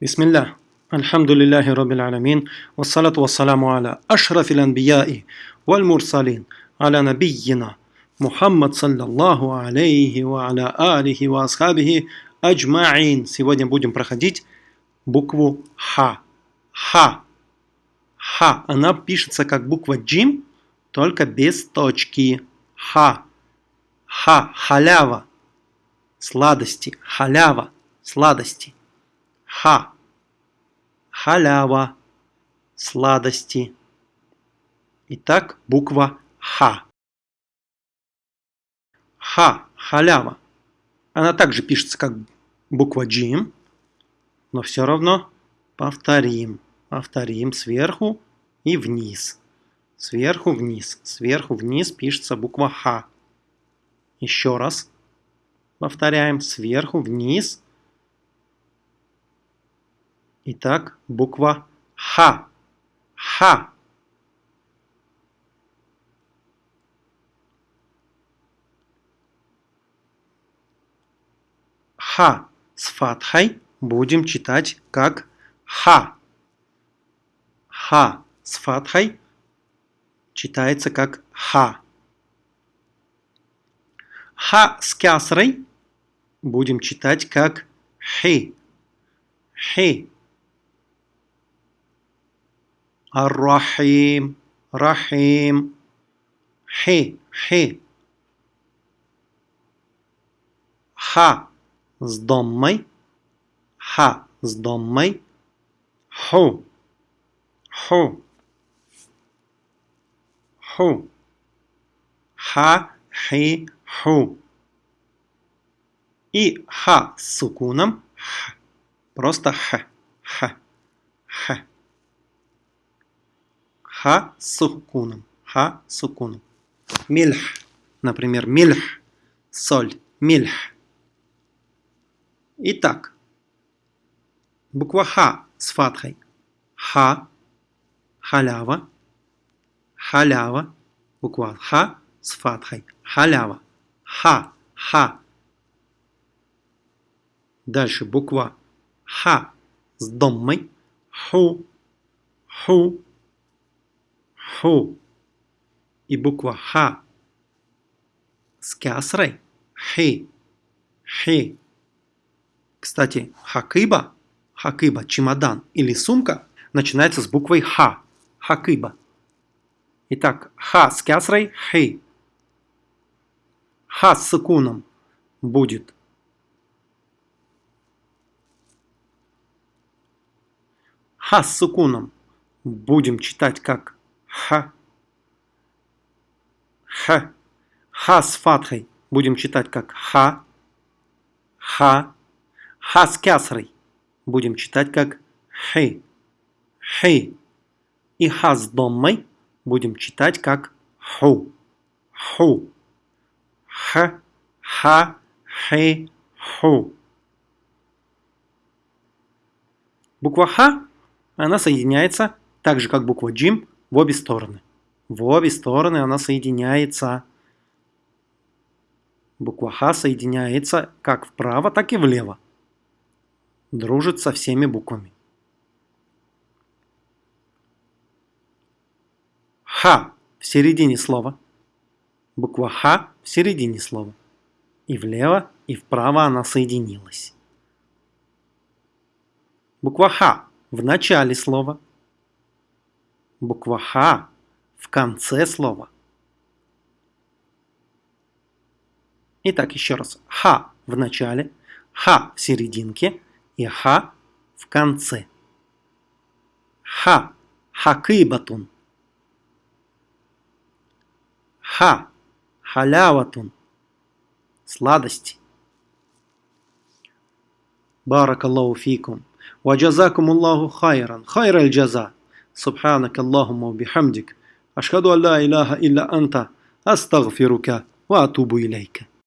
Бисмиллах. Альхамдулиллахи Раббил Аламин. Вассалату вассаламу аля ашрафил анбияи валь мурсалин аля набийина Мухаммад саллаллаху алейхи ва аля алихи ва асхабихи аджмаин. Сегодня будем проходить букву Ха. Ха. Ха. Она пишется как буква Джим, только без точки. Ха. Ха. Халява. Сладости. Халява. Сладости. Ха. Халява. Сладости. Итак, буква Х. Ха. Халява. Она также пишется как буква Джим, но все равно повторим. Повторим сверху и вниз. Сверху вниз. Сверху вниз пишется буква Х. Еще раз. Повторяем сверху вниз Итак, буква Х. Х. Х с фатхой будем читать как Х. Х с фатхой читается как Х. Х с кясрой будем читать как Хи. Хи. Ар-Рахим, Рахим. Хи, хи. Ха с доммой. Ха с доммой. Ху. Ху. Ху. Ха, хи, ху. И ха с сукуном. Х. Просто х. Х. Х. Ха с сукуном. Ха с сукуном. Мильх. Например, мильх. Соль. Мильх. Итак. Буква Х с фатхой. Ха. Халява. Халява. Буква Х с фатхой. Халява. Ха. Ха. Дальше буква Х с доммой. Ху. Ху ху и буква ха с кясрой хи, хи. Кстати, хакыба, хакыба, чемодан или сумка начинается с буквой ха, хакыба. Итак, ха с кясрой хи. Ха с сукуном будет ха с сукуном будем читать как Х. Х. Х с фатхой будем читать как Ха. Ха. Ха с кясрой будем читать как Хи. Хи. И Ха с доммой будем читать как Ху. Ху. Х. Ха. Хи. Ху. Буква Х, она соединяется так же, как буква Джим, в обе стороны. В обе стороны она соединяется. Буква Х соединяется как вправо, так и влево. Дружит со всеми буквами. Х в середине слова. Буква Х в середине слова. И влево, и вправо она соединилась. Буква Х в начале слова – буква Х в конце слова. Итак, еще раз. Х в начале, Х в серединке и Х в конце. Х. Хакыбатун. Х Халяватун. Сладости. Баракаллаху фикум. Ва джазакум Аллаху хайран. Хайраль джаза. سبحانك اللهم وبحمدك أشهد أن لا إله إلا أنت أستغفرك وأتوب إليك.